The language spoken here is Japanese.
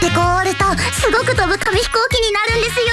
ってこう折るとすごく飛ぶ紙飛行機になるんですよ。